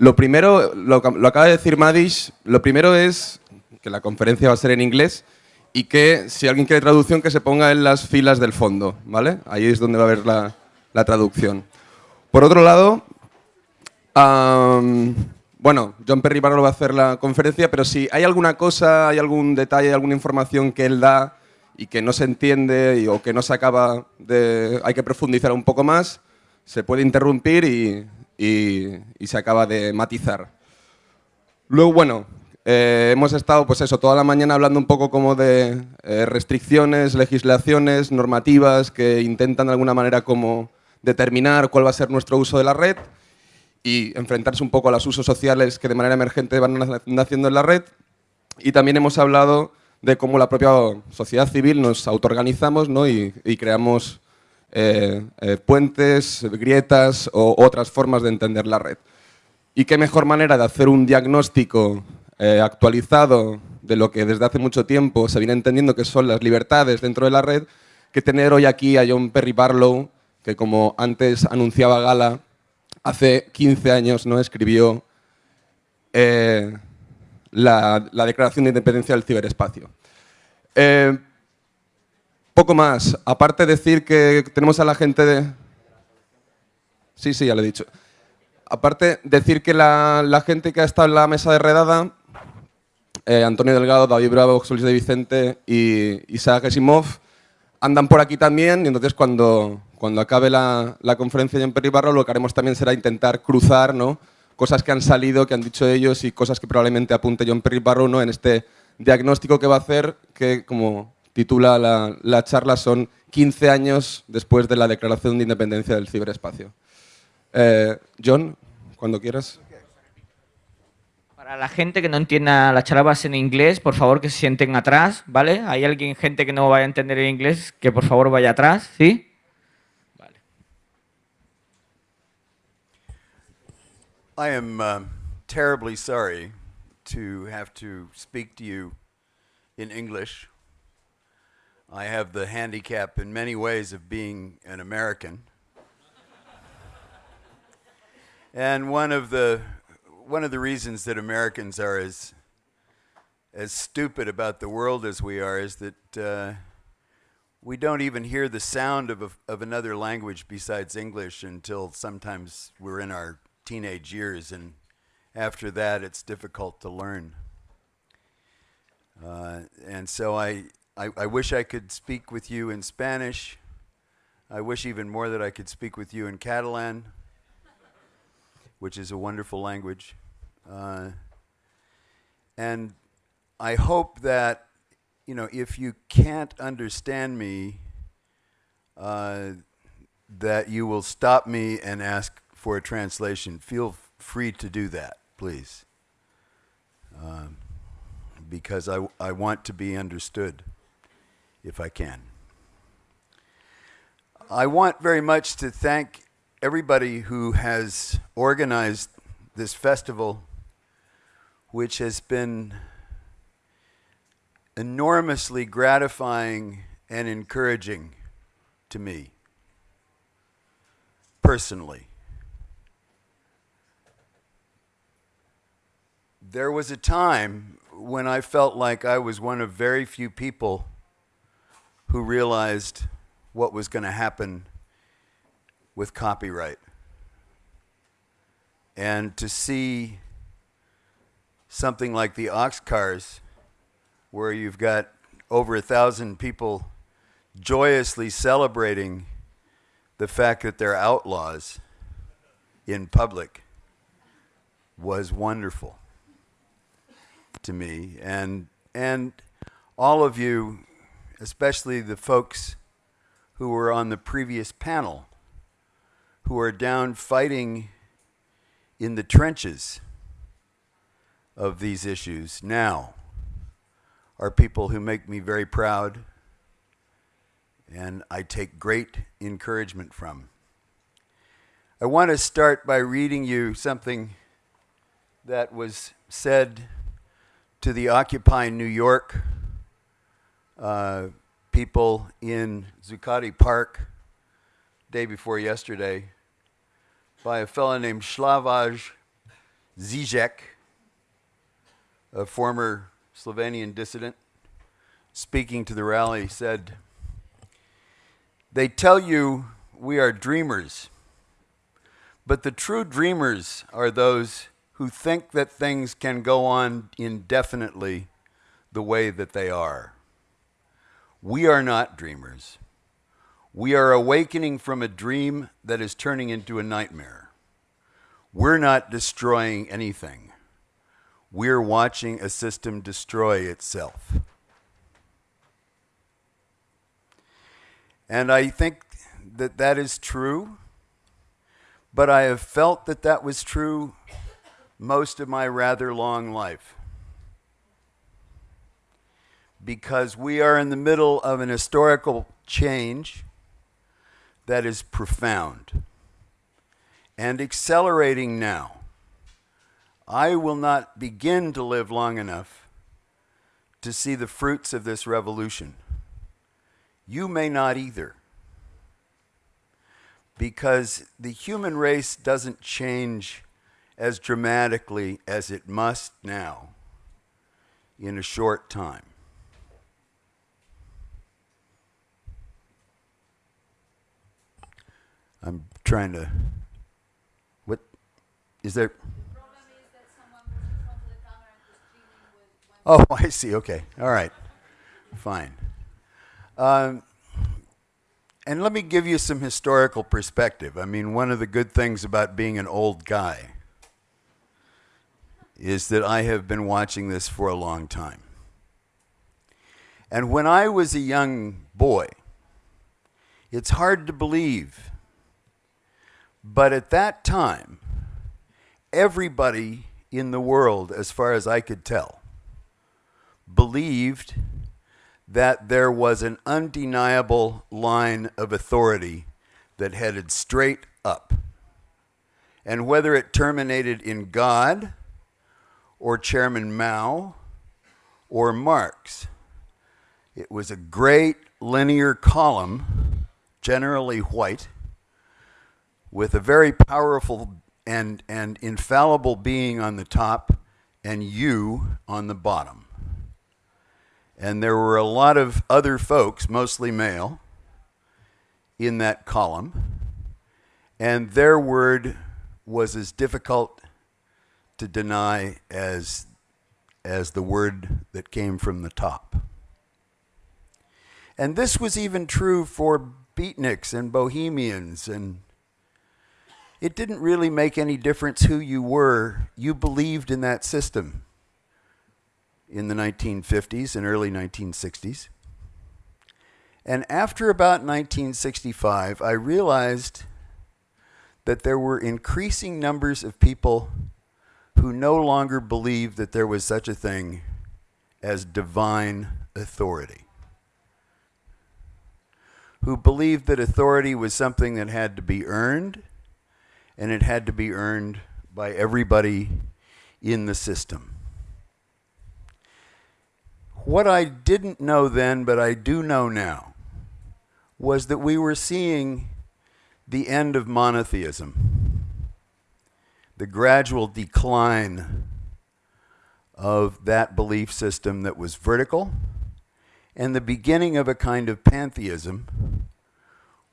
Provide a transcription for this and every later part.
Lo primero, lo, lo acaba de decir Madish, lo primero es que la conferencia va a ser en inglés y que si alguien quiere traducción que se ponga en las filas del fondo, ¿vale? Ahí es donde va a haber la, traducción. Por otro lado, bueno, John Perry Barrow va a hacer la conferencia, pero si hay alguna cosa, hay algún detalle, alguna información que él da y que no se entiende y, o que no se acaba de... hay que profundizar un poco más, se puede interrumpir y, y- y se acaba de matizar. Luego, bueno, eh, hemos estado, pues eso, toda la mañana hablando un poco como de eh, restricciones, legislaciones, normativas que intentan de alguna manera como determinar cuál va a ser nuestro uso de la red y enfrentarse un poco a los usos sociales que de manera emergente van na- naciendo en la red. Y también hemos hablado de cómo la propia sociedad civil nos autoorganizamos ¿no? y, y creamos eh, eh, puentes, grietas o otras formas de entender la red. Y qué mejor manera de hacer un diagnóstico eh, actualizado de lo que desde hace mucho tiempo se viene entendiendo que son las libertades dentro de la red, que tener hoy aquí a John Perry Barlow, que como antes anunciaba Gala, hace 15 años no escribió la, la Declaración de Independencia del Ciberespacio. Poco más, aparte de decir que tenemos a la gente de... Sí, sí, ya lo he dicho. Aparte, decir que la, gente que ha estado en la mesa de redada, eh, Antonio Delgado, David Bravo, Luis de Vicente y Isaac Asimov, andan por aquí también y entonces cuando, cuando acabe la, la conferencia de Perry Barro lo que haremos también será intentar cruzar ¿no? cosas que han salido, que han dicho ellos y cosas que probablemente apunte John Perry Barrow ¿no? en este diagnóstico que va a hacer, que como titula la, la charla son 15 años después de la declaración de independencia del ciberespacio. Eh, John, cuando quieras. Para la gente que no entienda la charla va a ser en inglés, por favor que se sienten atrás, ¿vale? Hay alguien, gente que no vaya a entender el inglés, que por favor vaya atrás, ¿sí? I am um, terribly sorry to have to speak to you in English. I have the handicap in many ways of being an American. and one of the one of the reasons that Americans are as as stupid about the world as we are is that uh, we don't even hear the sound of, a, of another language besides English until sometimes we're in our teenage years, and after that, it's difficult to learn. Uh, and so I, I, I wish I could speak with you in Spanish. I wish even more that I could speak with you in Catalan, which is a wonderful language. Uh, and I hope that, you know, if you can't understand me, uh, that you will stop me and ask for a translation. Feel free to do that, please. Um, because I, I want to be understood if I can. I want very much to thank everybody who has organized this festival, which has been enormously gratifying and encouraging to me personally. There was a time when I felt like I was one of very few people who realized what was going to happen with copyright. And to see something like the Oxcars, where you've got over a thousand people joyously celebrating the fact that they're outlaws in public, was wonderful to me. And, and all of you, especially the folks who were on the previous panel, who are down fighting in the trenches of these issues now, are people who make me very proud and I take great encouragement from. I want to start by reading you something that was said to the Occupy New York uh, people in Zuccotti Park day before yesterday by a fellow named Slavoj Zizek, a former Slovenian dissident, speaking to the rally, said, They tell you we are dreamers, but the true dreamers are those who think that things can go on indefinitely the way that they are. We are not dreamers. We are awakening from a dream that is turning into a nightmare. We're not destroying anything. We're watching a system destroy itself. And I think that that is true, but I have felt that that was true most of my rather long life because we are in the middle of an historical change that is profound and accelerating now. I will not begin to live long enough to see the fruits of this revolution. You may not either. Because the human race doesn't change as dramatically as it must now in a short time. I'm trying to. What is there? Oh, I see. Okay. All right. Fine. Um, and let me give you some historical perspective. I mean, one of the good things about being an old guy is that I have been watching this for a long time. And when I was a young boy, it's hard to believe but at that time, everybody in the world, as far as I could tell, believed that there was an undeniable line of authority that headed straight up. And whether it terminated in God or Chairman Mao or Marx, it was a great linear column, generally white with a very powerful and, and infallible being on the top and you on the bottom. And there were a lot of other folks, mostly male, in that column. And their word was as difficult to deny as, as the word that came from the top. And this was even true for beatniks and bohemians and it didn't really make any difference who you were. You believed in that system in the 1950s and early 1960s. And after about 1965, I realized that there were increasing numbers of people who no longer believed that there was such a thing as divine authority, who believed that authority was something that had to be earned and it had to be earned by everybody in the system. What I didn't know then, but I do know now, was that we were seeing the end of monotheism, the gradual decline of that belief system that was vertical, and the beginning of a kind of pantheism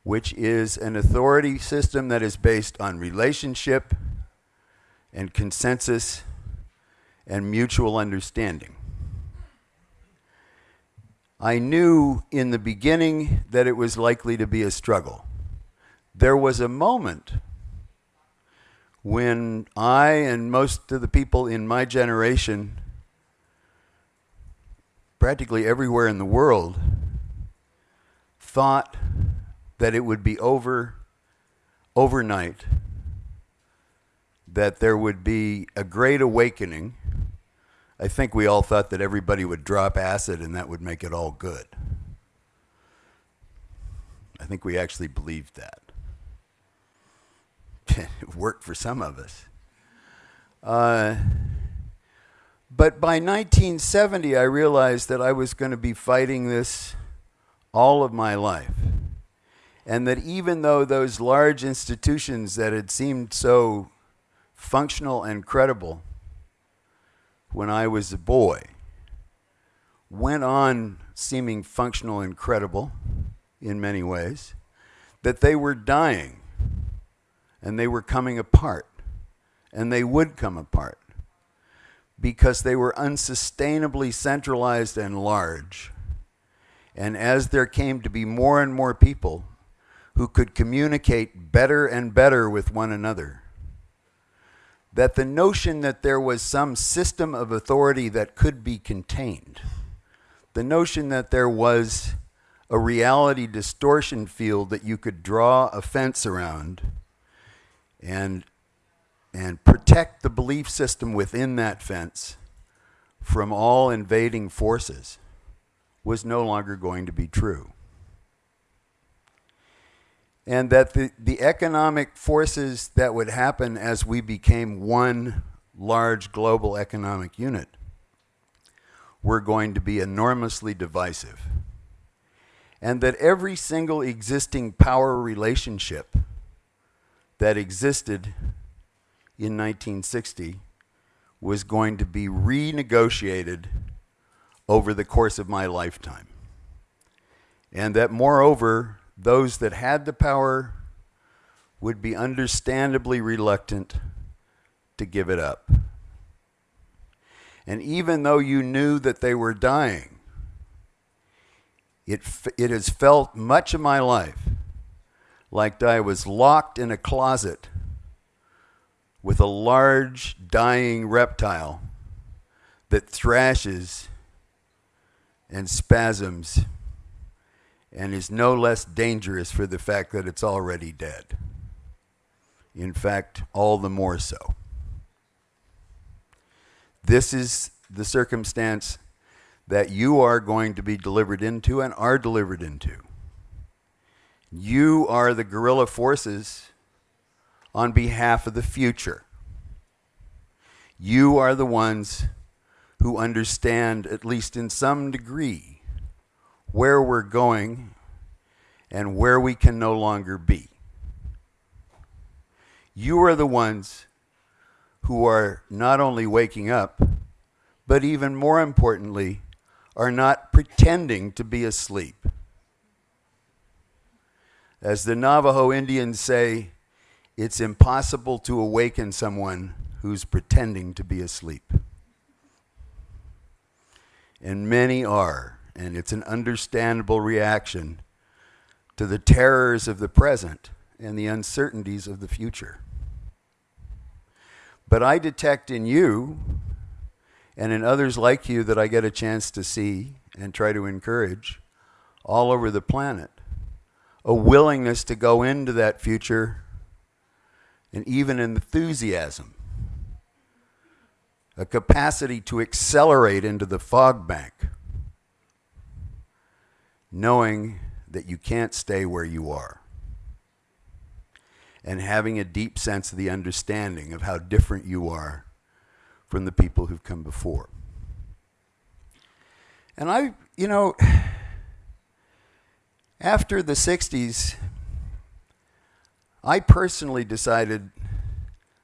which is an authority system that is based on relationship and consensus and mutual understanding. I knew in the beginning that it was likely to be a struggle. There was a moment when I and most of the people in my generation, practically everywhere in the world, thought that it would be over overnight, that there would be a great awakening. I think we all thought that everybody would drop acid and that would make it all good. I think we actually believed that. it worked for some of us. Uh, but by 1970, I realized that I was going to be fighting this all of my life and that even though those large institutions that had seemed so functional and credible when I was a boy went on seeming functional and credible in many ways, that they were dying and they were coming apart and they would come apart because they were unsustainably centralized and large. And as there came to be more and more people who could communicate better and better with one another, that the notion that there was some system of authority that could be contained, the notion that there was a reality distortion field that you could draw a fence around and and protect the belief system within that fence from all invading forces was no longer going to be true. And that the, the economic forces that would happen as we became one large global economic unit were going to be enormously divisive. And that every single existing power relationship that existed in 1960 was going to be renegotiated over the course of my lifetime. And that, moreover, those that had the power would be understandably reluctant to give it up. And even though you knew that they were dying, it, it has felt much of my life like I was locked in a closet with a large dying reptile that thrashes and spasms and is no less dangerous for the fact that it's already dead. In fact, all the more so. This is the circumstance that you are going to be delivered into and are delivered into. You are the guerrilla forces on behalf of the future. You are the ones who understand, at least in some degree, where we're going and where we can no longer be. You are the ones who are not only waking up, but even more importantly, are not pretending to be asleep. As the Navajo Indians say, it's impossible to awaken someone who's pretending to be asleep. And many are, and it's an understandable reaction to the terrors of the present and the uncertainties of the future. But I detect in you and in others like you that I get a chance to see and try to encourage all over the planet a willingness to go into that future and even an enthusiasm, a capacity to accelerate into the fog bank, knowing that you can't stay where you are, and having a deep sense of the understanding of how different you are from the people who've come before. And I, you know, after the 60s, I personally decided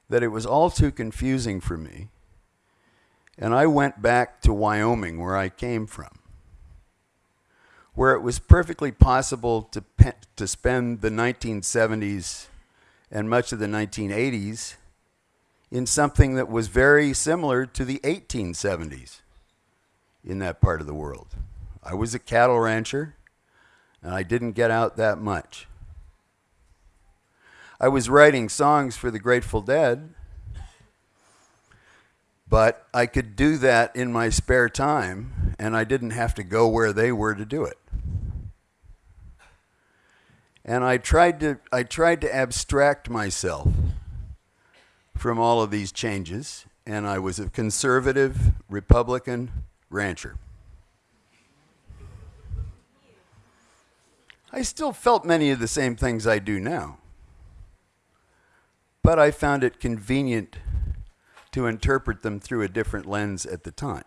that it was all too confusing for me. And I went back to Wyoming, where I came from, where it was perfectly possible to, to spend the 1970s and much of the 1980s in something that was very similar to the 1870s in that part of the world. I was a cattle rancher, and I didn't get out that much. I was writing songs for the Grateful Dead, but I could do that in my spare time, and I didn't have to go where they were to do it. And I tried to, I tried to abstract myself from all of these changes, and I was a conservative Republican rancher. I still felt many of the same things I do now but I found it convenient to interpret them through a different lens at the time.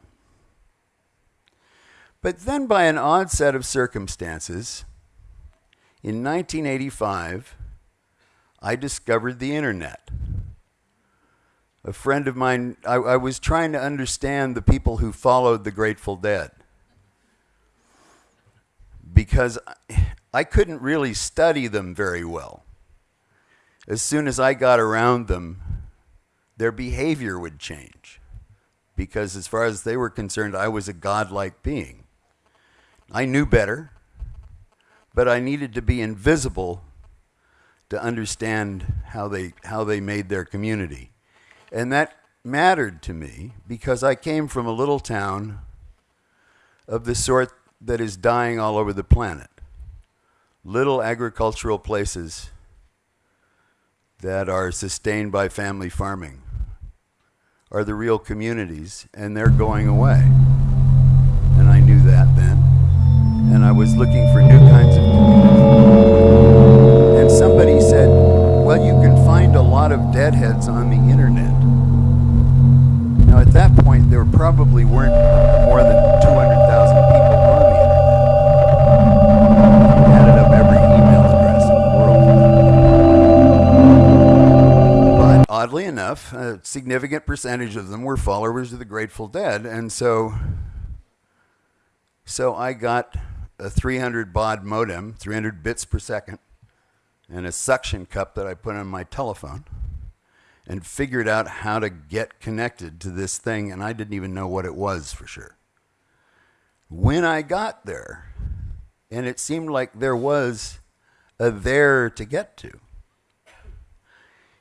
But then, by an odd set of circumstances, in 1985, I discovered the internet. a friend of mine, I, I was trying to understand the people who followed the Grateful Dead because I- I couldn't really study them very well. As soon as I got around them, their behavior would change because, as far as they were concerned, I was a godlike being. I knew better, but I needed to be invisible to understand how they, how they made their community. And that mattered to me because I came from a little town of the sort that is dying all over the planet. Little agricultural places that are sustained by family farming are the real communities, and they're going away. And I knew that then. And I was looking for new kinds of communities. And somebody said, well, you can find a lot of deadheads on the internet. Now, at that point, there probably weren't more than enough, a significant percentage of them were followers of the Grateful Dead, and so, so I got a 300 baud modem, 300 bits per second, and a suction cup that I put on my telephone and figured out how to get connected to this thing, and I didn't even know what it was for sure. When I got there, and it seemed like there was a there to get to,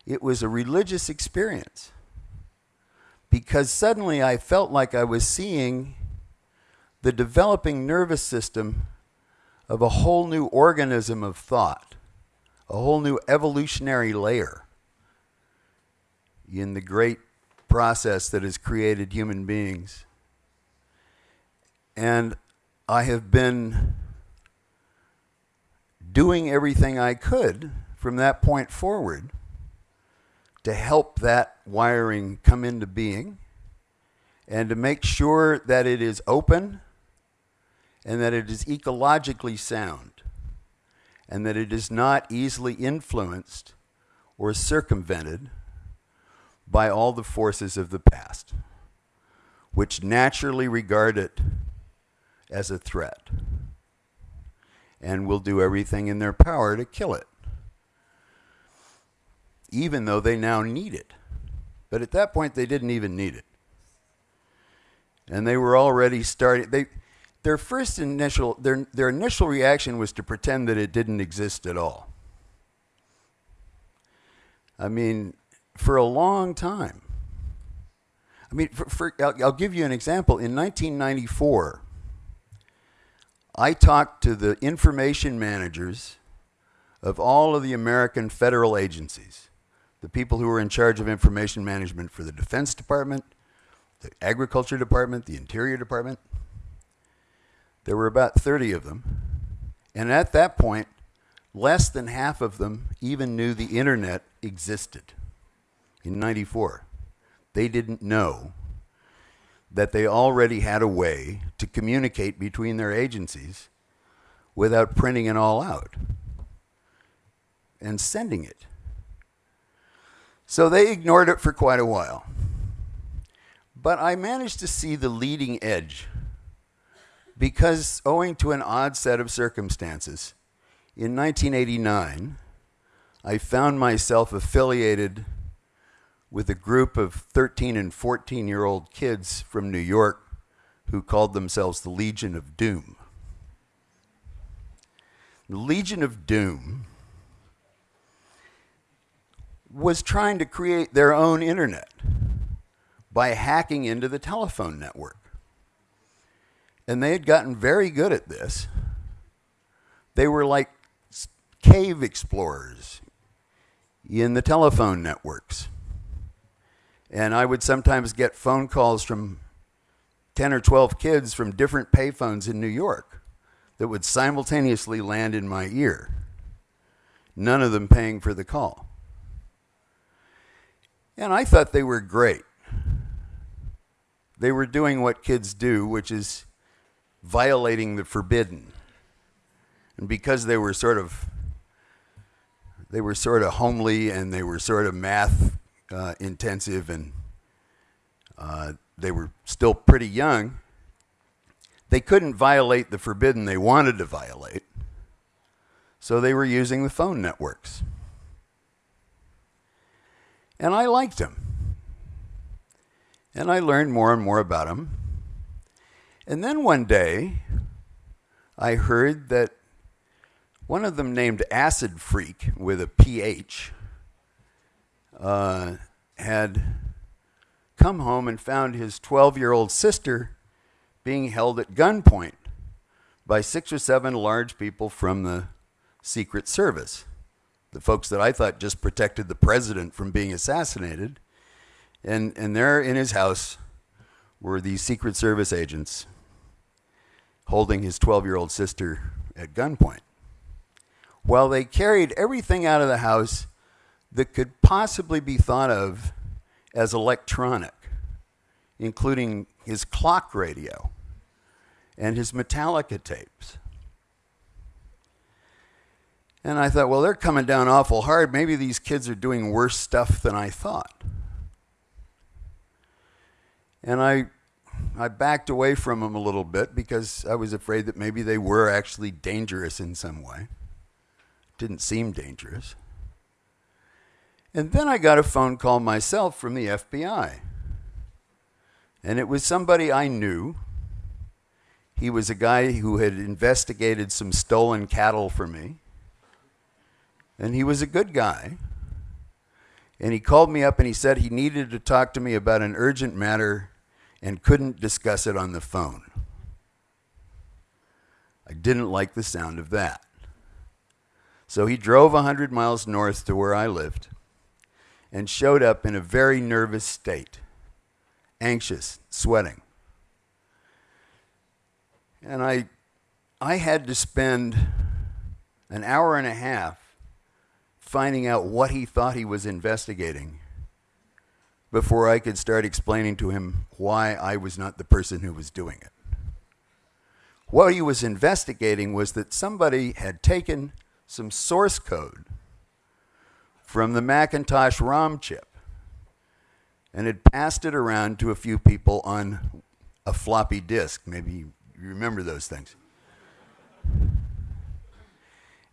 it was a religious experience because suddenly I felt like I was seeing the developing nervous system of a whole new organism of thought, a whole new evolutionary layer in the great process that has created human beings. And I have been doing everything I could from that point forward to help that wiring come into being and to make sure that it is open and that it is ecologically sound and that it is not easily influenced or circumvented by all the forces of the past, which naturally regard it as a threat and will do everything in their power to kill it, even though they now need it. But at that point, they didn't even need it. And they were already starting, they, their first initial, their, their initial reaction was to pretend that it didn't exist at all. I mean, for a long time. I mean, for, for, I'll, I'll give you an example. In 1994, I talked to the information managers of all of the American federal agencies, the people who were in charge of information management for the Defense Department, the Agriculture Department, the Interior Department. There were about 30 of them. And at that point, less than half of them even knew the internet existed in 94. They didn't know that they already had a way to communicate between their agencies without printing it all out and sending it. So they ignored it for quite a while. But I managed to see the leading edge because, owing to an odd set of circumstances, in 1989, I found myself affiliated with a group of 13 and 14 year old kids from New York who called themselves the Legion of Doom. The Legion of Doom was trying to create their own internet by hacking into the telephone network. And they had gotten very good at this. They were like cave explorers in the telephone networks. And I would sometimes get phone calls from 10 or 12 kids from different payphones in New York that would simultaneously land in my ear, none of them paying for the call. And I thought they were great. They were doing what kids do, which is violating the forbidden. And because they were sort of they were sort of homely and they were sort of math uh, intensive and they were still pretty young, they couldn't violate the forbidden they wanted to violate. So they were using the phone networks. And I liked them. And I learned more and more about them. And then one day, I heard that one of them, named Acid Phreak with a PH, uh, had come home and found his 12 year old sister being held at gunpoint by six or seven large people from the Secret Service. The folks that I thought just protected the president from being assassinated. And, and there in his house were these Secret Service agents holding his 12 year old sister at gunpoint. While they carried everything out of the house that could possibly be thought of as electronic, including his clock radio and his Metallica tapes. And I thought, well, they're coming down awful hard. Maybe these kids are doing worse stuff than I thought. And I, I backed away from them a little bit because I was afraid that maybe they were actually dangerous in some way. Didn't seem dangerous. And then I got a phone call myself from the FBI. And it was somebody I knew. He was a guy who had investigated some stolen cattle for me. And he was a good guy. And he called me up and he said he needed to talk to me about an urgent matter and couldn't discuss it on the phone. I didn't like the sound of that. So he drove 100 miles north to where I lived and showed up in a very nervous state, anxious, sweating. And I, I had to spend an hour and a half finding out what he thought he was investigating before I could start explaining to him why I was not the person who was doing it. What he was investigating was that somebody had taken some source code from the Macintosh ROM chip and had passed it around to a few people on a floppy disk. Maybe you remember those things.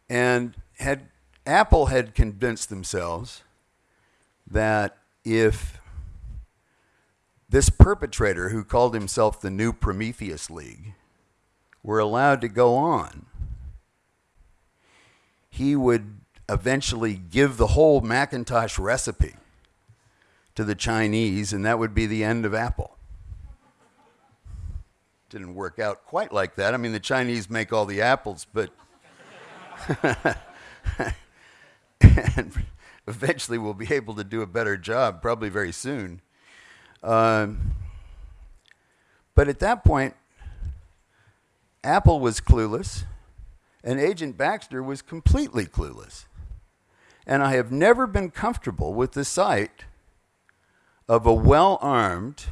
And had Apple had convinced themselves that if this perpetrator who called himself the NuPrometheus League were allowed to go on, he would eventually give the whole Macintosh recipe to the Chinese, and that would be the end of Apple. Didn't work out quite like that. I mean, the Chinese make all the apples, but. and eventually we'll be able to do a better job, probably very soon. Um, but at that point, Apple was clueless, and Agent Baxter was completely clueless. And I have never been comfortable with the sight of a well armed,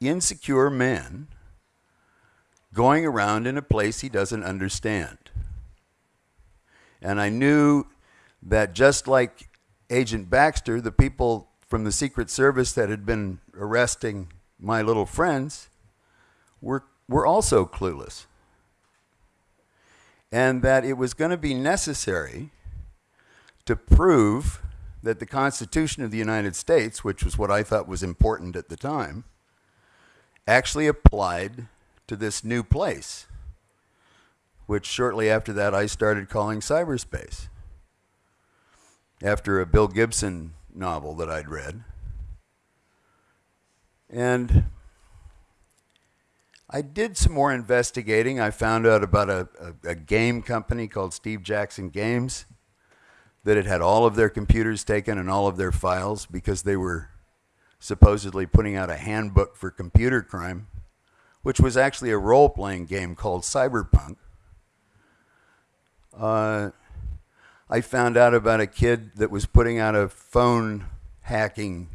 insecure man going around in a place he doesn't understand. And I knew that just like Agent Baxter, the people from the Secret Service that had been arresting my little friends were, were also clueless. And that it was going to be necessary to prove that the Constitution of the United States, which was what I thought was important at the time, actually applied to this new place, which shortly after that I started calling cyberspace after a Bill Gibson novel that I'd read. And I did some more investigating. I found out about a, a, a, game company called Steve Jackson Games that had had all of their computers taken and all of their files because they were supposedly putting out a handbook for computer crime, which was actually a role playing game called Cyberpunk. Uh, I found out about a kid that was putting out a phone hacking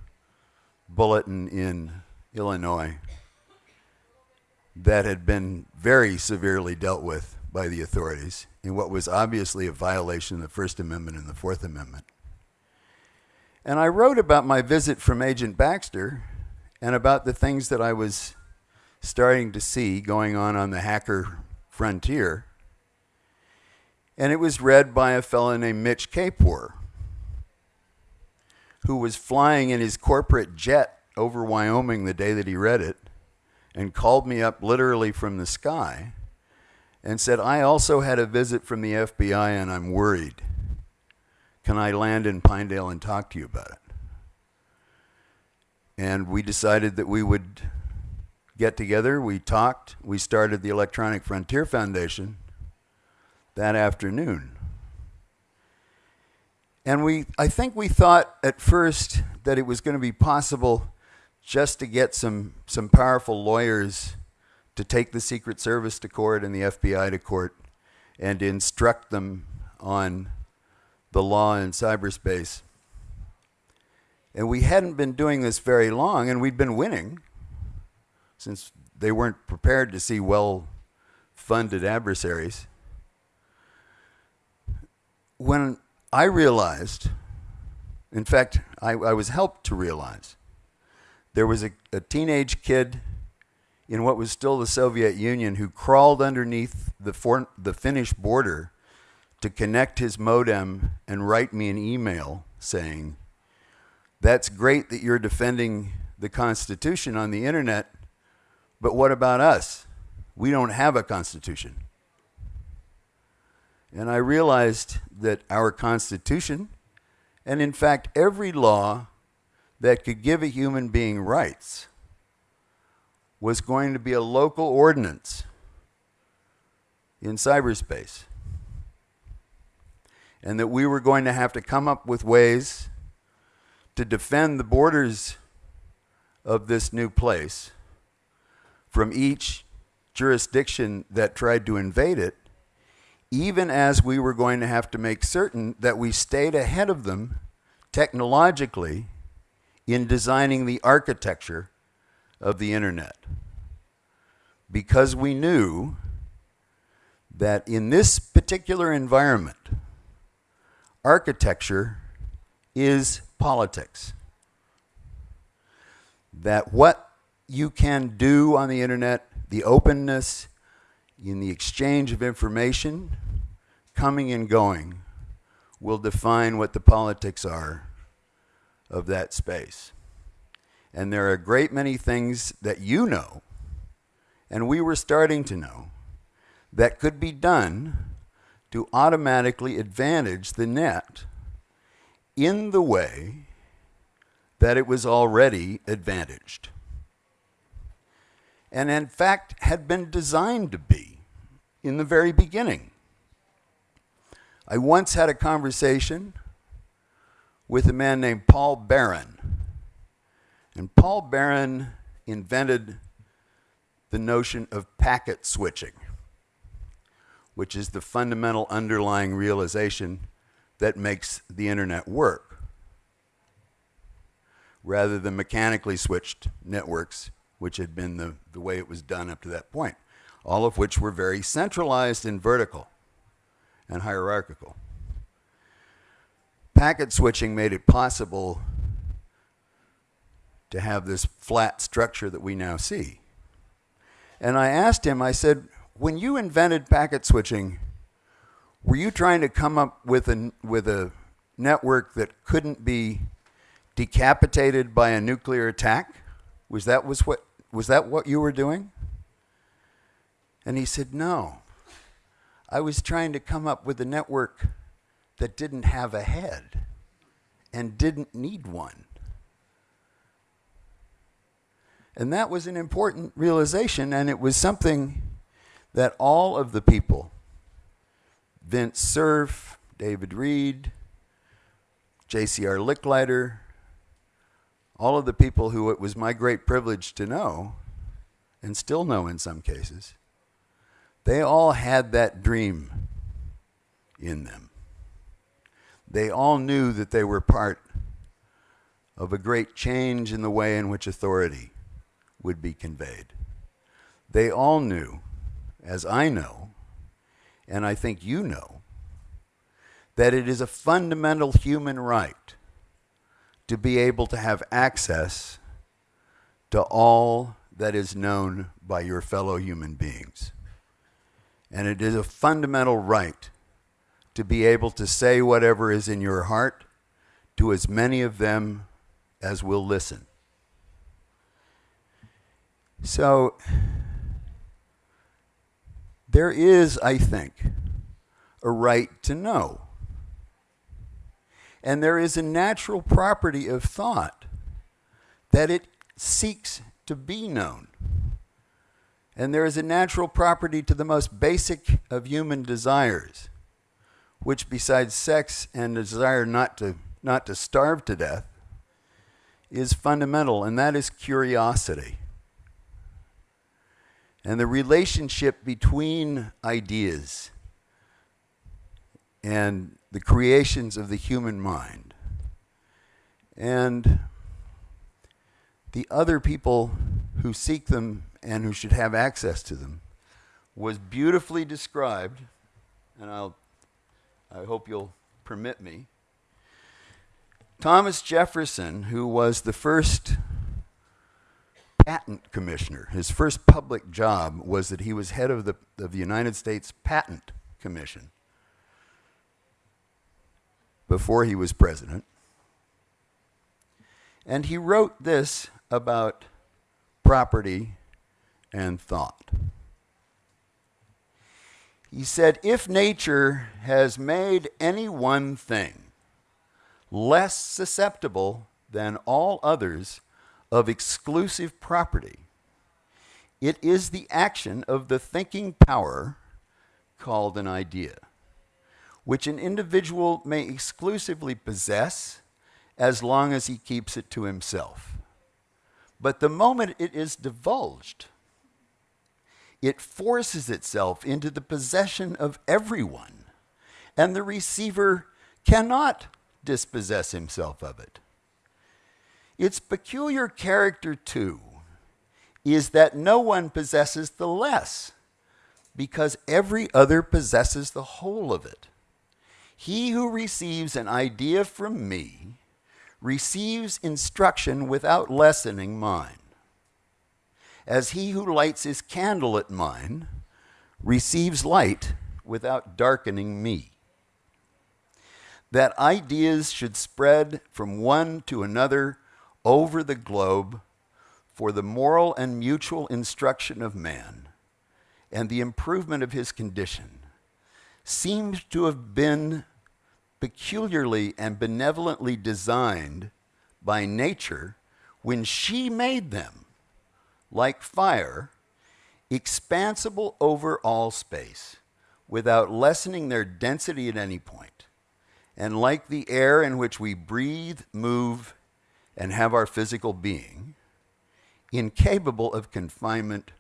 bulletin in Illinois that had been very severely dealt with by the authorities in what was obviously a violation of the First Amendment and the Fourth Amendment. And I wrote about my visit from Agent Baxter and about the things that I was starting to see going on on the hacker frontier. And it was read by a fellow named Mitch Kapor, who was flying in his corporate jet over Wyoming the day that he read it and called me up literally from the sky and said, I also had a visit from the FBI and I'm worried. Can I land in Pinedale and talk to you about it? And we decided that we would get together. We talked. We started the Electronic Frontier Foundation that afternoon. And we, I think we thought at first that it was going to be possible just to get some, some powerful lawyers to take the Secret Service to court and the FBI to court and instruct them on the law in cyberspace. And we hadn't been doing this very long, and we'd been winning since they weren't prepared to see well funded adversaries. When I realized, in fact, I, I was helped to realize, there was a, a teenage kid in what was still the Soviet Union who crawled underneath the, for, the Finnish border to connect his modem and write me an email saying, That's great that you're defending the Constitution on the internet, but what about us? We don't have a Constitution. And I realized that our Constitution, and in fact every law that could give a human being rights, was going to be a local ordinance in cyberspace. And that we were going to have to come up with ways to defend the borders of this new place from each jurisdiction that tried to invade it, even as we were going to have to make certain that we stayed ahead of them technologically in designing the architecture of the internet. Because we knew that in this particular environment, architecture is politics. That what you can do on the internet, the openness in the exchange of information, coming and going, will define what the politics are of that space. And there are a great many things that you know, and we were starting to know, that could be done to automatically advantage the net in the way that it was already advantaged. And in fact, had been designed to be in the very beginning. I once had a conversation with a man named Paul Baran. And Paul Baran invented the notion of packet switching, which is the fundamental underlying realization that makes the internet work, rather than mechanically switched networks, which had been the, the way it was done up to that point, all of which were very centralized and vertical and hierarchical. Packet switching made it possible to have this flat structure that we now see. And I asked him, I said, when you invented packet switching, were you trying to come up with a, with a network that couldn't be decapitated by a nuclear attack? Was that, was, what, was that what you were doing? And he said, no. I was trying to come up with a network that didn't have a head and didn't need one. And that was an important realization, and it was something that all of the people Vince Cerf, David Reed, J.C.R. Licklider, all of the people who it was my great privilege to know, and still know in some cases, they all had that dream in them. They all knew that they were part of a great change in the way in which authority would be conveyed. They all knew, as I know, and I think you know, that it is a fundamental human right to be able to have access to all that is known by your fellow human beings. And it is a fundamental right to be able to say whatever is in your heart to as many of them as will listen. So, there is, I think, a right to know. And there is a natural property of thought that it seeks to be known. And there is a natural property to the most basic of human desires, which, besides sex and the desire not to, not to starve to death, is fundamental, and that is curiosity. And the relationship between ideas and the creations of the human mind and the other people who seek them and who should have access to them was beautifully described, and I'll, I hope you'll permit me. Thomas Jefferson, who was the first patent commissioner, his first public job was that he was head of the, of the United States Patent Commission before he was president. And he wrote this about property and thought. He said, If nature has made any one thing less susceptible than all others of exclusive property, it is the action of the thinking power called an idea, which an individual may exclusively possess as long as he keeps it to himself. But the moment it is divulged, it forces itself into the possession of everyone, and the receiver cannot dispossess himself of it. Its peculiar character, too, is that no one possesses the less, because every other possesses the whole of it. He who receives an idea from me receives instruction without lessening mine. As he who lights his candle at mine receives light without darkening me. That ideas should spread from one to another over the globe for the moral and mutual instruction of man and the improvement of his condition seems to have been peculiarly and benevolently designed by nature when she made them, like fire, expansible over all space, without lessening their density at any point, and like the air in which we breathe, move, and have our physical being, incapable of confinement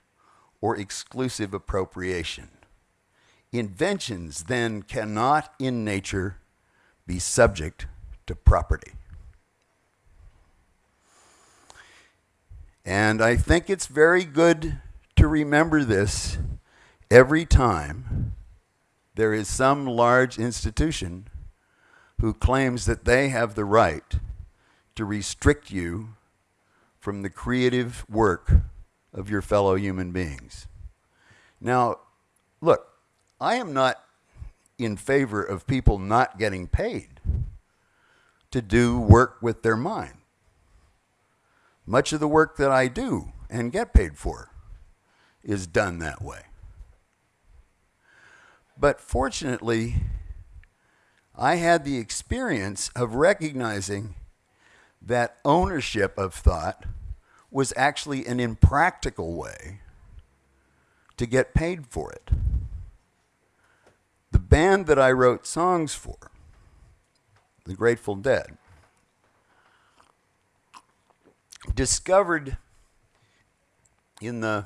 or exclusive appropriation. Inventions then cannot in nature be subject to property. And I think it's very good to remember this every time there is some large institution who claims that they have the right to restrict you from the creative work of your fellow human beings. Now, look, I am not in favor of people not getting paid to do work with their mind. Much of the work that I do and get paid for is done that way. But fortunately, I had the experience of recognizing that ownership of thought was actually an impractical way to get paid for it band that I wrote songs for, the Grateful Dead, discovered in the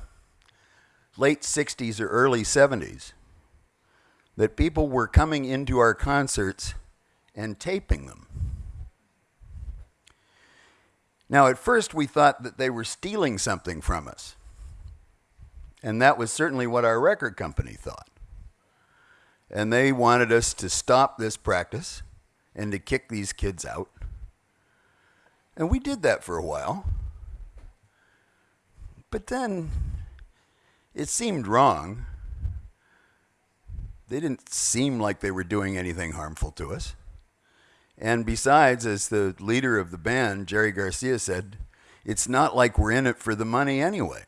late 60s or early 70s that people were coming into our concerts and taping them. Now, at first, we thought that they were stealing something from us. And that was certainly what our record company thought and they wanted us to stop this practice and to kick these kids out. And we did that for a while. But then it seemed wrong. They didn't seem like they were doing anything harmful to us. And besides, as the leader of the band, Jerry Garcia, said, it's not like we're in it for the money anyway.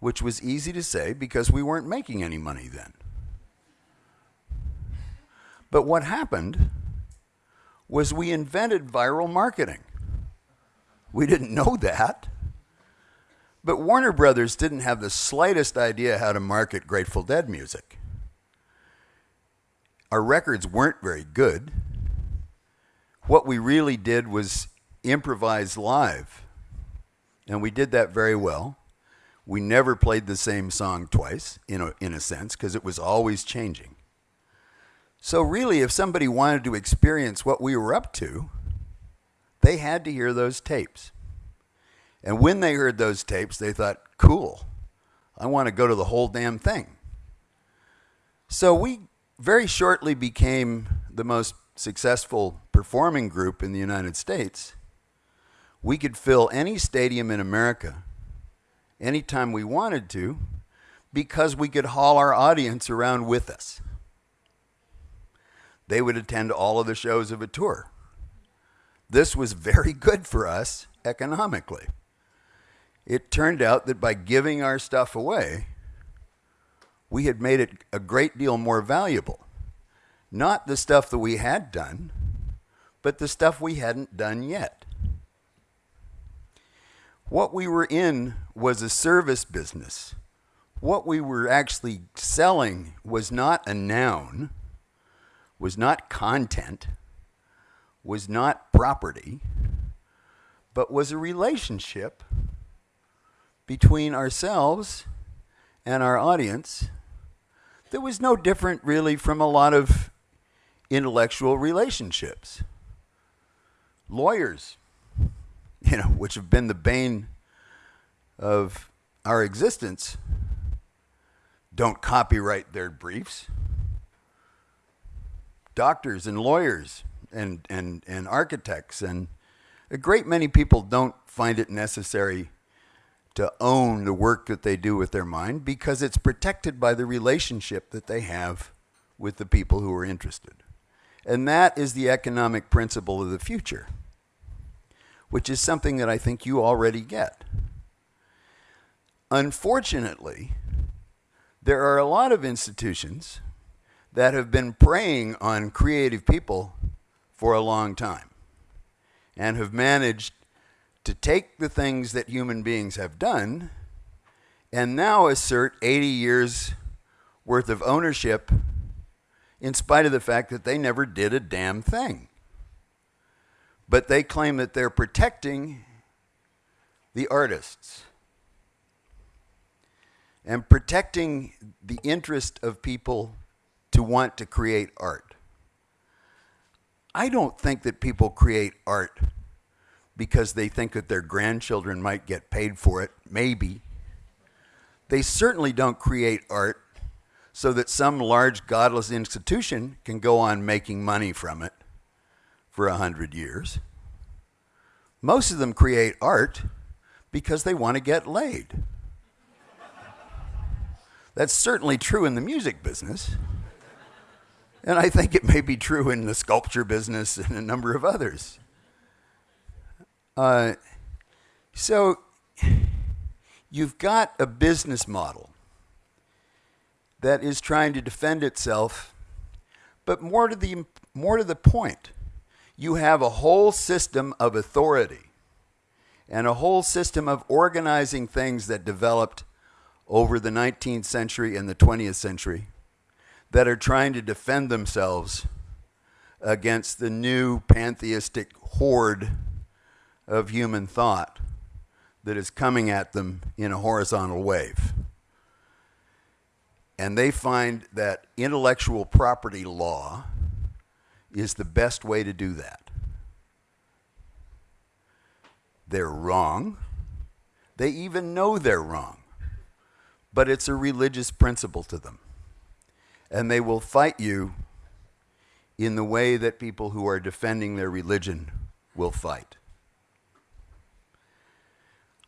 Which was easy to say because we weren't making any money then. But what happened was we invented viral marketing. We didn't know that. But Warner Brothers didn't have the slightest idea how to market Grateful Dead music. Our records weren't very good. What we really did was improvise live, and we did that very well. We never played the same song twice, in a, in a sense, because it was always changing. So, really, if somebody wanted to experience what we were up to, they had to hear those tapes. And when they heard those tapes, they thought, cool, I want to go to the whole damn thing. So we very shortly became the most successful performing group in the United States. We could fill any stadium in America anytime we wanted to because we could haul our audience around with us. They would attend all of the shows of a tour. This was very good for us economically it turned out that by giving our stuff away, we had made it a great deal more valuable. Not the stuff that we had done, but the stuff we hadn't done yet. What we were in was a service business. What we were actually selling was not a noun, was not content, was not property, but was a relationship between ourselves and our audience that was no different really from a lot of intellectual relationships. Lawyers, you know, which have been the bane of our existence, don't copyright their briefs. Doctors and lawyers and, and, and architects and a great many people don't find it necessary to own the work that they do with their mind because it's protected by the relationship that they have with the people who are interested. And that is the economic principle of the future, which is something that I think you already get. Unfortunately, there are a lot of institutions that have been preying on creative people for a long time and have managed to take the things that human beings have done and now assert 80 years worth of ownership in spite of the fact that they never did a damn thing. But they claim that they're protecting the artists and protecting the interest of people to want to create art. I don't think that people create art because they think that their grandchildren might get paid for it, maybe. They certainly don't create art so that some large godless institution can go on making money from it for a hundred years. Most of them create art because they want to get laid. That's certainly true in the music business. And I think it may be true in the sculpture business and a number of others. Uh, so you've got a business model that is trying to defend itself, but more to the more to the point, you have a whole system of authority and a whole system of organizing things that developed over the 19th century and the 20th century that are trying to defend themselves against the new pantheistic horde of human thought that is coming at them in a horizontal wave. And they find that intellectual property law is the best way to do that. They're wrong. They even know they're wrong. But it's a religious principle to them. And they will fight you in the way that people who are defending their religion will fight.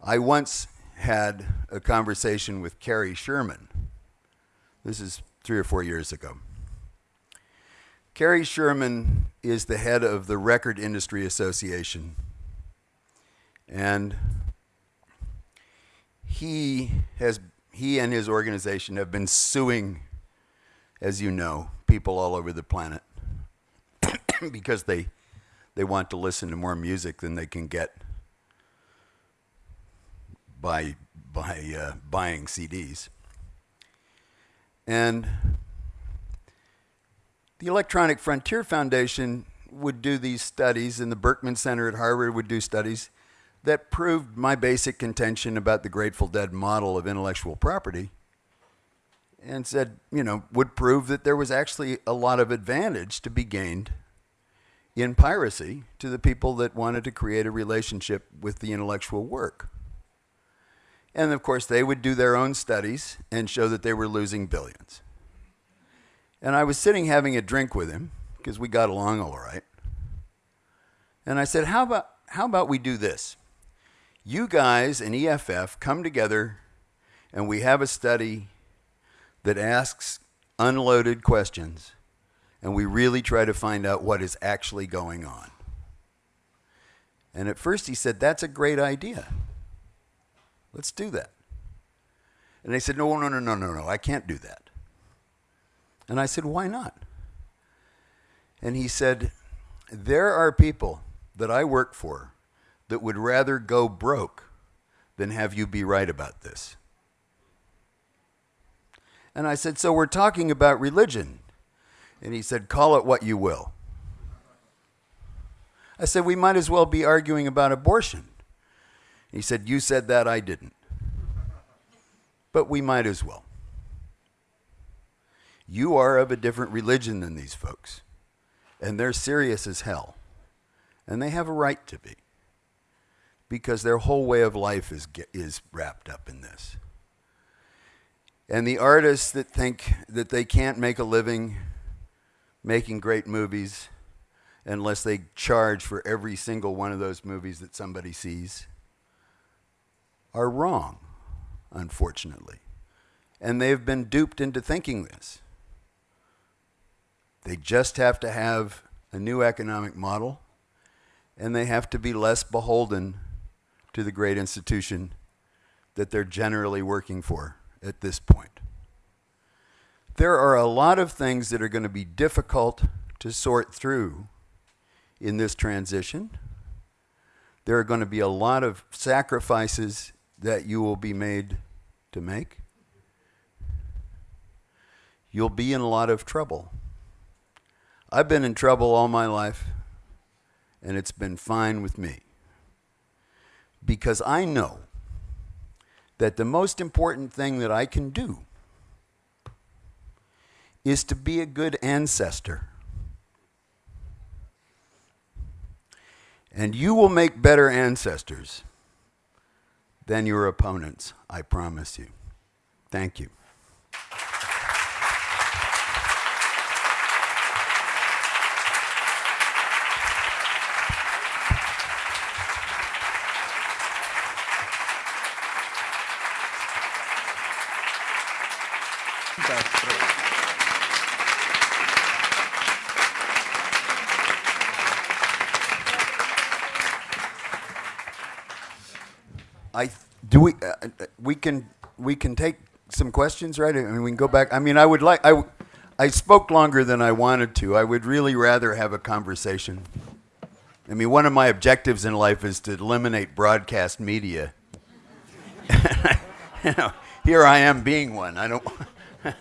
I once had a conversation with Cary Sherman. This is three or four years ago. Cary Sherman is the head of the Record Industry Association. And he has he and his organization have been suing, as you know, people all over the planet because they they want to listen to more music than they can get by by uh, buying CDs. And the Electronic Frontier Foundation would do these studies, and the Berkman Center at Harvard would do studies that proved my basic contention about the Grateful Dead model of intellectual property and said, you know, would prove that there was actually a lot of advantage to be gained in piracy to the people that wanted to create a relationship with the intellectual work. And of course, they would do their own studies and show that they were losing billions. And I was sitting having a drink with him because we got along all right. And I said, how about, how about we do this? You guys and EFF come together and we have a study that asks unloaded questions and we really try to find out what is actually going on. And at first he said, That's a great idea. Let's do that. And they said, No, no, no, no, no, no, I can't do that. And I said, Why not? And he said, There are people that I work for that would rather go broke than have you be right about this. And I said, So we're talking about religion. And he said, Call it what you will. I said, We might as well be arguing about abortion. He said, You said that, I didn't. But we might as well. You are of a different religion than these folks, and they're serious as hell. And they have a right to be because their whole way of life is, is wrapped up in this. And the artists that think that they can't make a living making great movies unless they charge for every single one of those movies that somebody sees are wrong, unfortunately. And they've been duped into thinking this. They just have to have a new economic model, and they have to be less beholden to the great institution that they're generally working for at this point. There are a lot of things that are going to be difficult to sort through in this transition. There are going to be a lot of sacrifices that you will be made to make. You'll be in a lot of trouble. I've been in trouble all my life, and it's been fine with me. Because I know that the most important thing that I can do is to be a good ancestor. And you will make better ancestors than your opponents, I promise you. Thank you. I do we uh, uh, we can we can take some questions, right? I mean, we can go back. I mean, I would like I I spoke longer than I wanted to. I would really rather have a conversation. I mean, one of my objectives in life is to eliminate broadcast media. you know, here I am being one. I don't.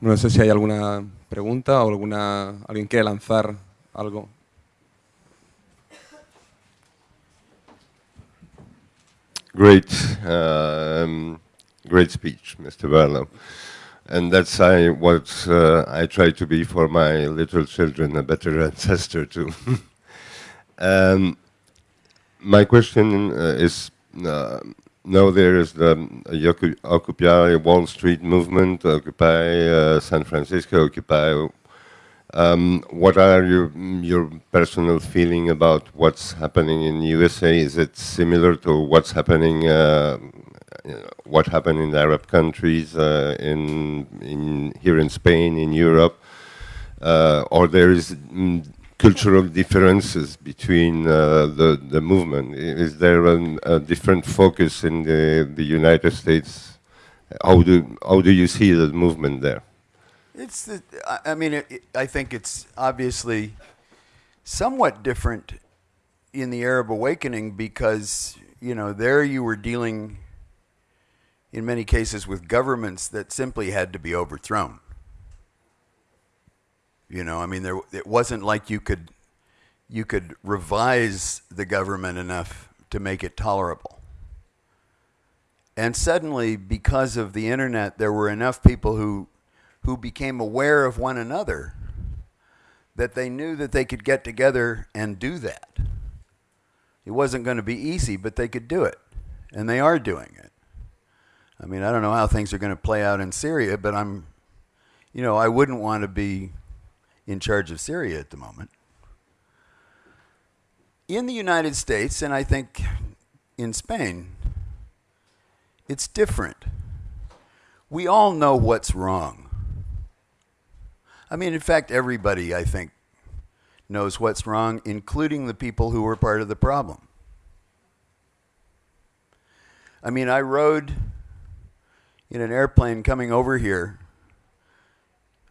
no sé si hay alguna pregunta o alguna alguien quiere lanzar algo. Great, um, great speech, Mr. Barlow. And that's I, what uh, I try to be for my little children, a better ancestor too. um, my question uh, is, uh, now there is the Occupy Wall Street movement, Occupy uh, San Francisco, Occupy Um, what are your, your personal feeling about what's happening in the USA? Is it similar to what's happening, uh, what happened in Arab countries, uh, in, in here in Spain, in Europe, uh, or there is mm, cultural differences between uh, the the movement? Is there an, a different focus in the the United States? How do how do you see the movement there? It's the, I- mean, it- I think it's obviously somewhat different in the Arab awakening because, you know, there you were dealing in many cases with governments that simply had to be overthrown. You know, I mean, there, it wasn't like you could, you could revise the government enough to make it tolerable. And suddenly, because of the internet, there were enough people who, who became aware of one another that they knew that they could get together and do that. It wasn't going to be easy, but they could do it. And they are doing it. I mean, I don't know how things are going to play out in Syria, but I'm, you know, I wouldn't want to be in charge of Syria at the moment. In the United States, and I think in Spain, it's different. We all know what's wrong. I mean, in fact, everybody, I think, knows what's wrong, including the people who were part of the problem. I mean, I rode in an airplane coming over here.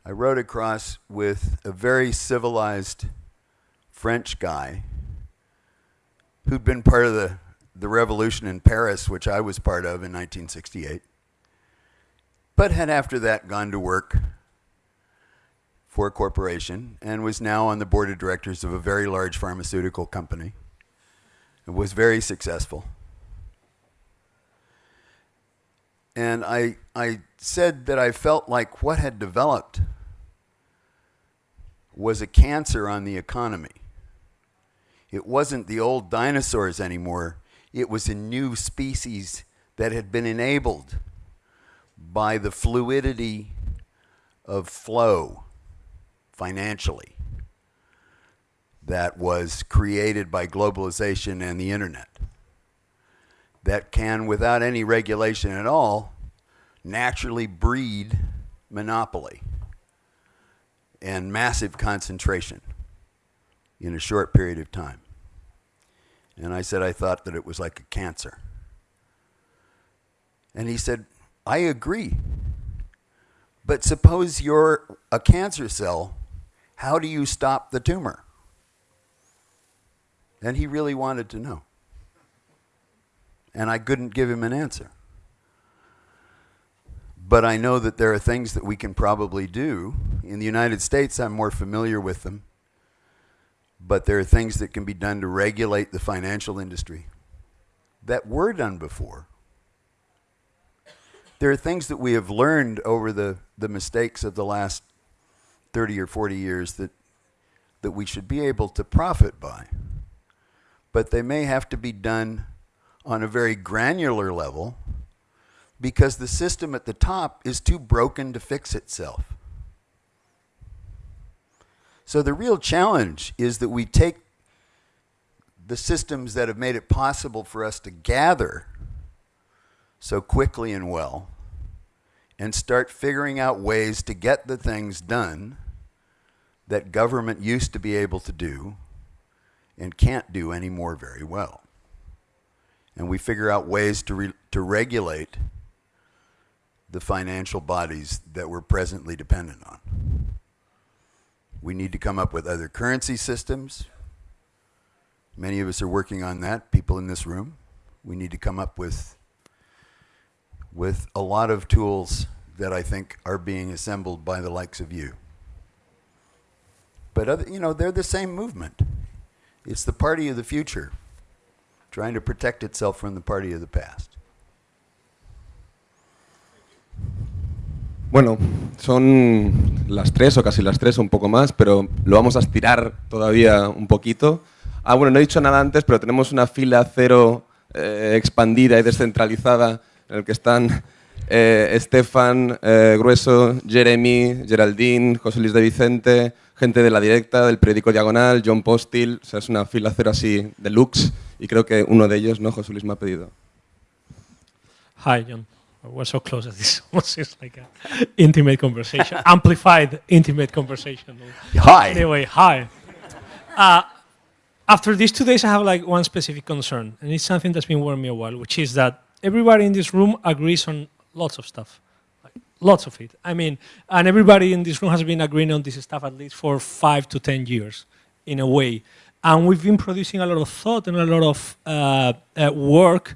I rode across with a very civilized French guy who'd been part of the, the revolution in Paris, which I was part of in 1968, but had after that gone to work for a corporation and was now on the board of directors of a very large pharmaceutical company. It was very successful. And I, I said that I felt like what had developed was a cancer on the economy. It wasn't the old dinosaurs anymore. It was a new species that had been enabled by the fluidity of flow financially that was created by globalization and the internet that can, without any regulation at all, naturally breed monopoly and massive concentration in a short period of time. And I said I thought that it was like a cancer. And he said, I agree. But suppose you're a cancer cell, how do you stop the tumor? And he really wanted to know. And I couldn't give him an answer. But I know that there are things that we can probably do. In the United States, I'm more familiar with them. But there are things that can be done to regulate the financial industry that were done before. There are things that we have learned over the, the mistakes of the last 30 or 40 years that, that we should be able to profit by. But they may have to be done on a very granular level because the system at the top is too broken to fix itself. So the real challenge is that we take the systems that have made it possible for us to gather so quickly and well and start figuring out ways to get the things done that government used to be able to do and can't do anymore very well. And we figure out ways to, re- to regulate the financial bodies that we're presently dependent on. We need to come up with other currency systems. Many of us are working on that, people in this room. We need to come up with with a lot of tools that I think are being assembled by the likes of you. But other, you know, they're the same movement. It's the party of the future, trying to protect itself from the party of the past. Bueno, son las tres o casi las tres, un poco más, pero lo vamos a estirar todavía un poquito. Ah, bueno, no he dicho nada antes, pero tenemos una fila cero eh, expandida y descentralizada en el que están eh, Estefan, eh, Grueso, Jeremy, Geraldine, José Luis de Vicente, gente de La Directa, del periódico Diagonal, John Postil, o sea, es una fila cero así deluxe y creo que uno de ellos, ¿no? José Luis me ha pedido. Hi, John. We're so close that this almost is like an intimate conversation, amplified intimate conversation. Hi. Anyway, hi. Uh, after these two days, I have like one specific concern, and it's something that's been worrying me a while, which is that everybody in this room agrees on lots of stuff, like, lots of it. I mean, and everybody in this room has been agreeing on this stuff at least for five to ten years, in a way. And we've been producing a lot of thought and a lot of uh, uh, work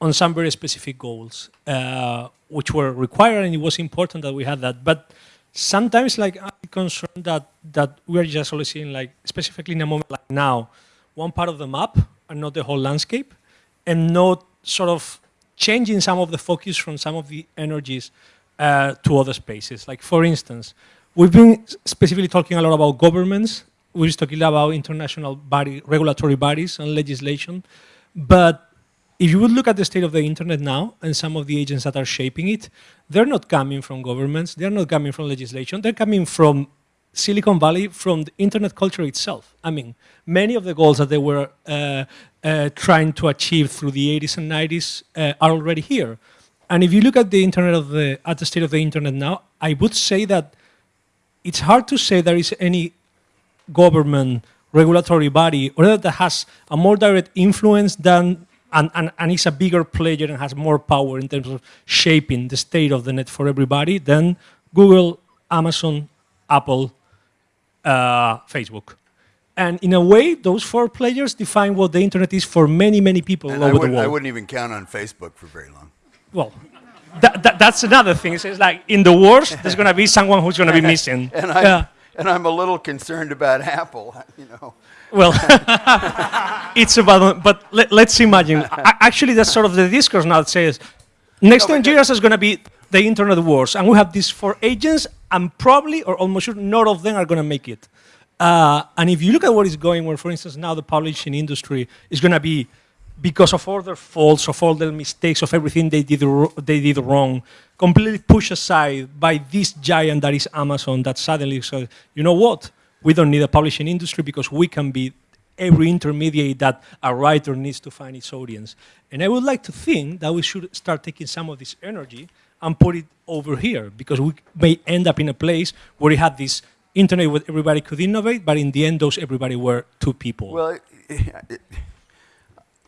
on some very specific goals, uh, which were required, and it was important that we had that. But sometimes, like, I'm concerned that that we are just only seeing, like, specifically in a moment like now, one part of the map and not the whole landscape, and not sort of changing some of the focus from some of the energies uh, to other spaces. Like, for instance, we've been specifically talking a lot about governments. We're talking about international body, regulatory bodies and legislation, but if you would look at the state of the internet now and some of the agents that are shaping it, they're not coming from governments, they're not coming from legislation, they're coming from Silicon Valley, from the internet culture itself. I mean, many of the goals that they were uh, uh, trying to achieve through the 80s and 90s uh, are already here. And if you look at the internet of the, at the state of the internet now, I would say that it's hard to say there is any government regulatory body or that has a more direct influence than and, and, and is a bigger player and has more power in terms of shaping the state of the net for everybody than Google, Amazon, Apple, uh, Facebook. And in a way, those four players define what the internet is for many, many people And all I, over the wouldn't, world. I wouldn't even count on Facebook for very long. Well, that, that, that's another thing. It's like in the worst, there's going to be someone who's going to be missing. And, I, Yeah. and I'm a little concerned about Apple, you know. Well, it's about, but let, us imagine. Actually, that's sort of the discourse now that says next No, but 10 years is going to be the internet wars, and we have these four agents, and probably, or almost sure, none of them are going to make it. Uh, and if you look at what is going, where, for instance, now the publishing industry is going to be, because of all their faults, of all their mistakes, of everything they did, they did wrong, completely pushed aside by this giant that is Amazon that suddenly said, you know what? We don't need a publishing industry because we can be every intermediate that a writer needs to find its audience. And I would like to think that we should start taking some of this energy and put it over here because we may end up in a place where we had this internet where everybody could innovate, but in the end, those everybody were two people. Well,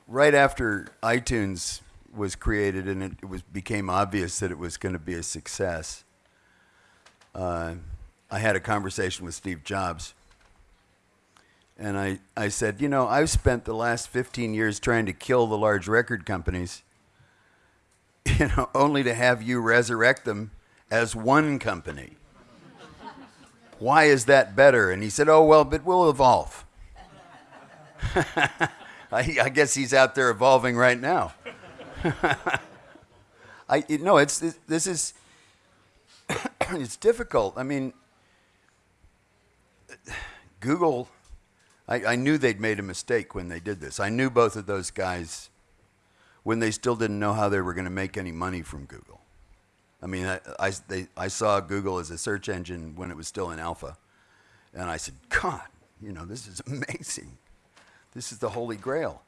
right after iTunes was created and it, it was became obvious that it was going to be a success, uh, I had a conversation with Steve Jobs. And I, I said, you know, I've spent the last 15 years trying to kill the large record companies, you know, only to have you resurrect them as one company. Why is that better? And he said, oh, well, but we'll evolve. I, I guess he's out there evolving right now. I you know it's it, this is it's difficult. I mean, Google. I, I knew they'd made a mistake when they did this. I knew both of those guys when they still didn't know how they were going to make any money from Google. I mean, I, I, they, I saw Google as a search engine when it was still in alpha, and I said, God, you know, this is amazing. This is the holy grail.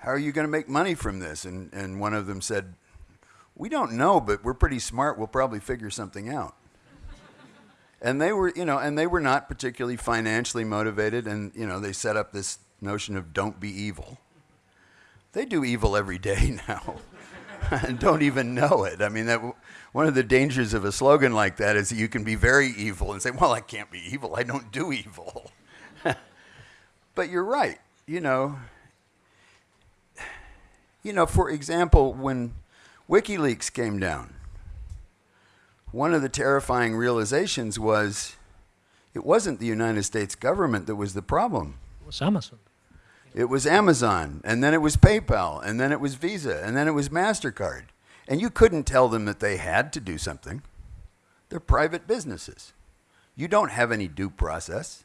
How are you going to make money from this? And, and one of them said, We don't know, but we're pretty smart. We'll probably figure something out. And they were, you know, and they were not particularly financially motivated. And, you know, they set up this notion of don't be evil. They do evil every day now and don't even know it. I mean, that, one of the dangers of a slogan like that is that you can be very evil and say, well, I can't be evil. I don't do evil. but you're right. You know, you know, for example, when WikiLeaks came down, one of the terrifying realizations was it wasn't the United States government that was the problem. it was Amazon. It was Amazon, and then it was PayPal, and then it was Visa, and then it was MasterCard. And you couldn't tell them that they had to do something. They're private businesses. You don't have any due process.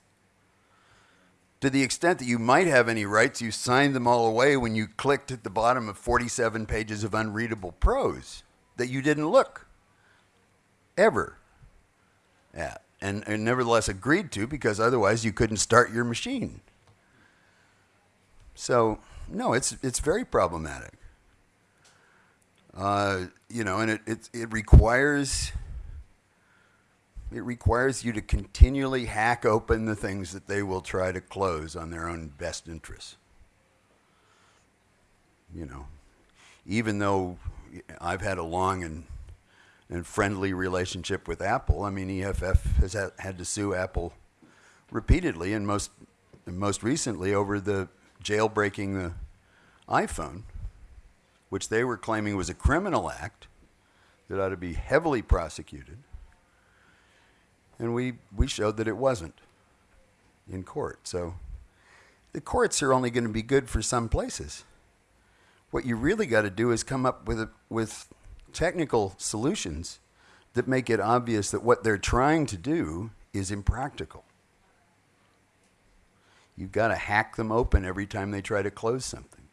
To the extent that you might have any rights, you signed them all away when you clicked at the bottom of 47 pages of unreadable prose that you didn't look ever at and, and nevertheless agreed to because otherwise you couldn't start your machine. So, no, it's, it's very problematic. Uh, you know, and it, it, it requires it requires you to continually hack open the things that they will try to close on their own best interests. You know, even though I've had a long and and friendly relationship with Apple. I mean, EFF has had, to sue Apple repeatedly, and most and most recently over the jailbreaking the iPhone, which they were claiming was a criminal act that ought to be heavily prosecuted. And we, we showed that it wasn't in court. So the courts are only going to be good for some places. What you really got to do is come up with, a, with technical solutions that make it obvious that what they're trying to do is impractical. You've got to hack them open every time they try to close something.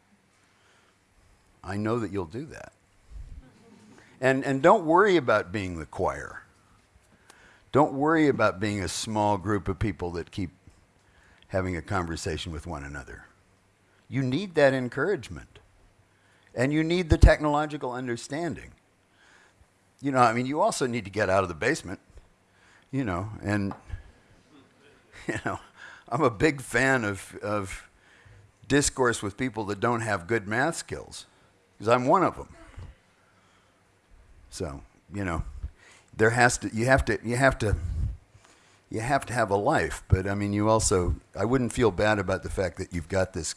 I know that you'll do that. And, and don't worry about being the choir. Don't worry about being a small group of people that keep having a conversation with one another. You need that encouragement. And you need the technological understanding. You know, I mean, you also need to get out of the basement, you know, and, you know, I'm a big fan of, of discourse with people that don't have good math skills, because I'm one of them. So, you know, there has to you have to you have to you have to have a life but i mean you also i wouldn't feel bad about the fact that you've got this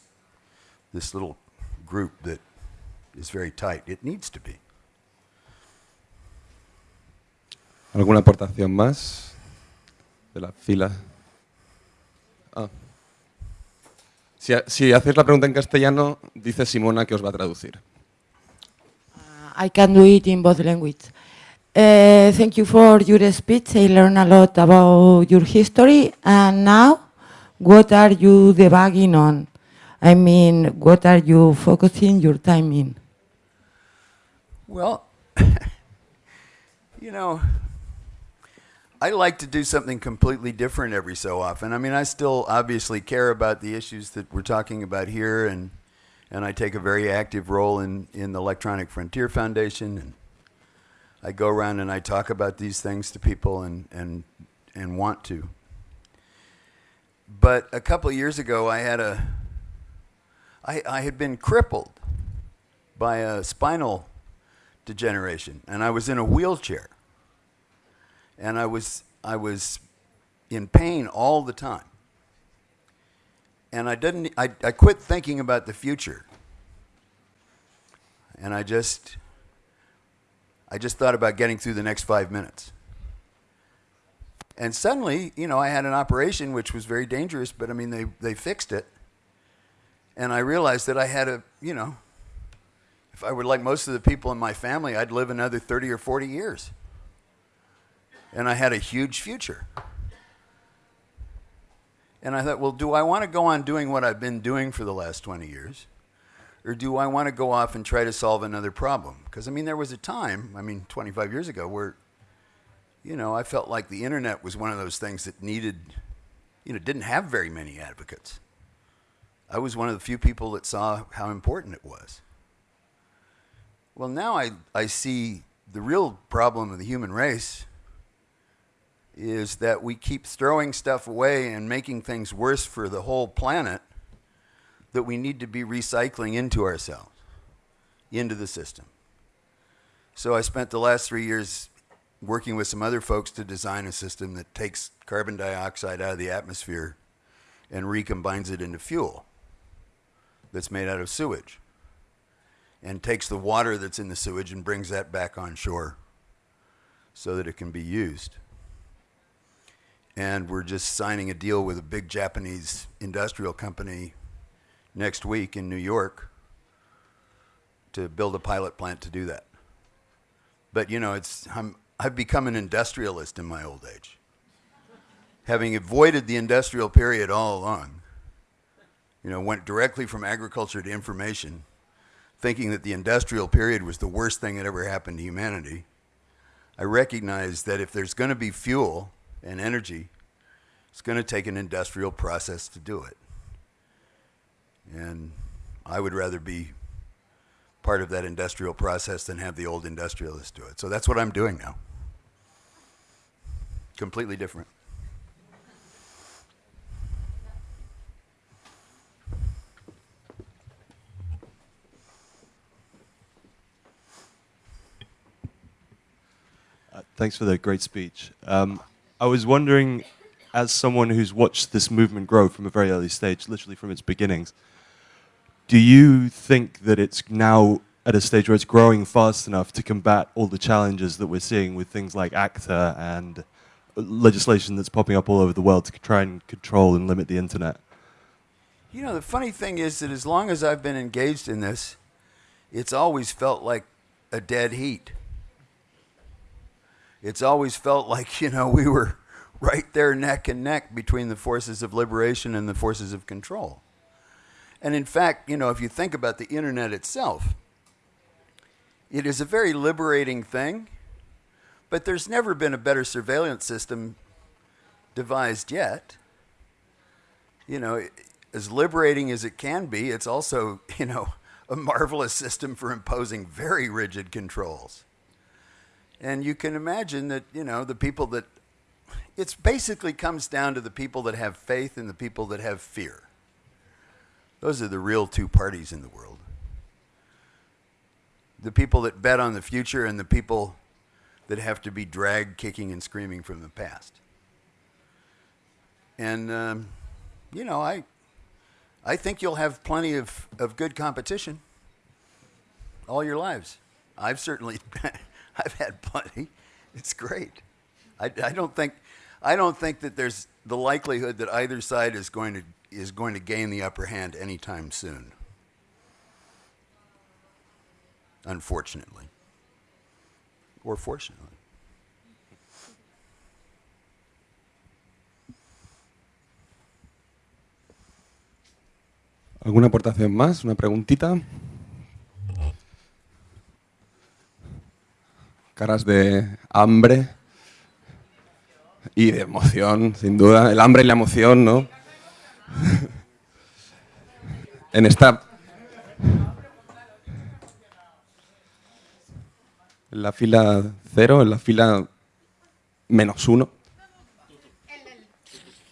this little group that is very tight. It needs to be. Alguna aportación más de la fila ah. si, si hacéis la pregunta en castellano dice Simona que os va a traducir uh, I can do it in both languages Uh, thank you for your speech. I learned a lot about your history. And now, what are you debugging on? I mean, what are you focusing your time in? Well, you know, I like to do something completely different every so often. I mean, I still obviously care about the issues that we're talking about here, and, and I take a very active role in, in the Electronic Frontier Foundation and I go around and I talk about these things to people and, and, and want to. But a couple years ago, I had a, I, I had been crippled by a spinal degeneration, and I was in a wheelchair. And I was, I was in pain all the time. And I didn't, I, I quit thinking about the future. And I just, I just thought about getting through the next five minutes. And suddenly, you know, I had an operation which was very dangerous, but I mean, they, they fixed it. And I realized that I had a, you know, if I were like most of the people in my family, I'd live another 30 or 40 years. And I had a huge future. And I thought, well, do I want to go on doing what I've been doing for the last 20 years? or do I want to go off and try to solve another problem? Because, I mean, there was a time, I mean, 25 years ago, where, you know, I felt like the internet was one of those things that needed, you know, didn't have very many advocates. I was one of the few people that saw how important it was. Well, now I, I see the real problem of the human race is that we keep throwing stuff away and making things worse for the whole planet that we need to be recycling into ourselves, into the system. So I spent the last three years working with some other folks to design a system that takes carbon dioxide out of the atmosphere and recombines it into fuel that's made out of sewage and takes the water that's in the sewage and brings that back on shore so that it can be used. And we're just signing a deal with a big Japanese industrial company next week in New York to build a pilot plant to do that. But you know, it's I'm, I've become an industrialist in my old age. Having avoided the industrial period all along, you know, went directly from agriculture to information, thinking that the industrial period was the worst thing that ever happened to humanity, I recognize that if there's going to be fuel and energy, it's going to take an industrial process to do it. And I would rather be part of that industrial process than have the old industrialists do it. So that's what I'm doing now. Completely different. Uh, thanks for the great speech. Um, I was wondering, as someone who's watched this movement grow from a very early stage, literally from its beginnings, do you think that it's now at a stage where it's growing fast enough to combat all the challenges that we're seeing with things like ACTA and legislation that's popping up all over the world to try and control and limit the internet? You know, the funny thing is that as long as I've been engaged in this, it's always felt like a dead heat. It's always felt like, you know, we were right there neck and neck between the forces of liberation and the forces of control. And in fact, you know, if you think about the internet itself, it is a very liberating thing, but there's never been a better surveillance system devised yet. You know, as liberating as it can be, it's also, you know, a marvelous system for imposing very rigid controls. And you can imagine that, you know, the people that, it basically comes down to the people that have faith and the people that have fear. Those are the real two parties in the world. The people that bet on the future and the people that have to be dragged kicking and screaming from the past. And, um, you know, I, I think you'll have plenty of, of good competition all your lives. I've certainly, I've had plenty. It's great. I, I don't think, I don't think that there's the likelihood that either side is going to is going to gain the upper hand anytime soon. Unfortunately. Or fortunately. ¿Alguna aportación más? ¿Una preguntita? Caras de hambre y de emoción, sin duda. El hambre y la emoción, ¿no? en esta... En la fila cero, en la fila menos uno.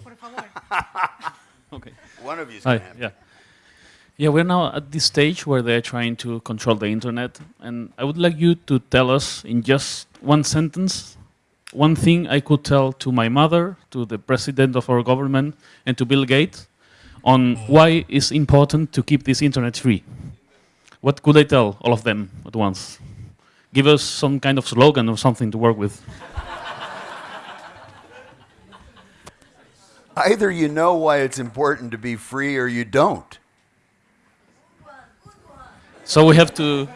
Por favor. Okay. One of have yeah. Yeah, we're now at this stage where they're trying to control the internet, and I would like you to tell us in just one sentence one thing I could tell to my mother, to the president of our government, and to Bill Gates on why it's important to keep this internet free. What could I tell all of them at once? Give us some kind of slogan or something to work with. Either you know why it's important to be free or you don't. So we have to.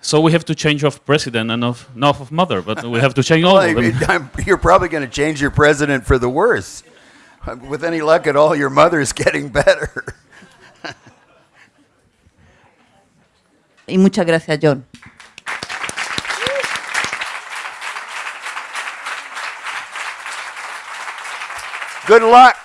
So we have to change of president and of not of mother, but we have to change all Well, of them. I'm- you're probably going to change your president for the worse. With any luck at all, your mother's getting better. Y muchas gracias, John. Good luck.